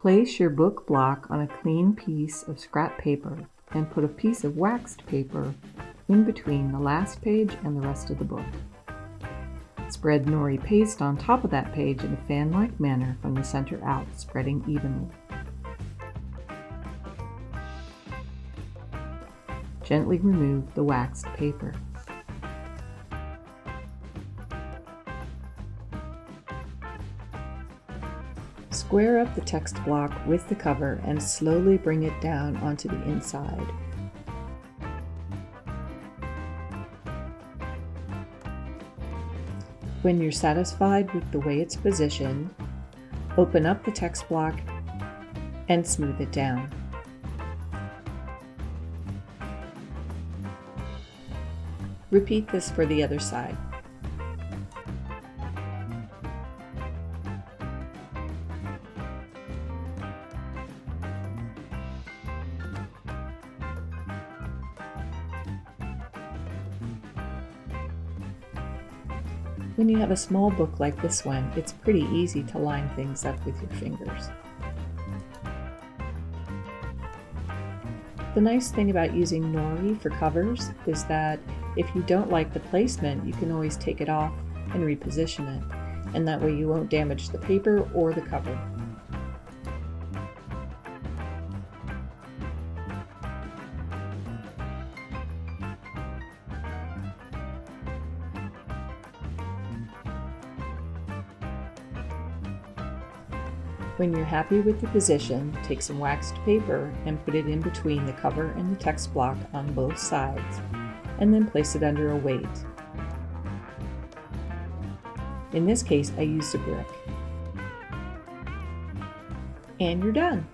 Place your book block on a clean piece of scrap paper and put a piece of waxed paper in between the last page and the rest of the book. Spread nori paste on top of that page in a fan-like manner from the center out, spreading evenly. Gently remove the waxed paper. Square up the text block with the cover and slowly bring it down onto the inside. When you're satisfied with the way it's positioned, open up the text block and smooth it down. Repeat this for the other side. When you have a small book like this one, it's pretty easy to line things up with your fingers. The nice thing about using nori for covers is that if you don't like the placement, you can always take it off and reposition it, and that way you won't damage the paper or the cover. When you're happy with the position, take some waxed paper and put it in between the cover and the text block on both sides, and then place it under a weight. In this case, I used a brick. And you're done!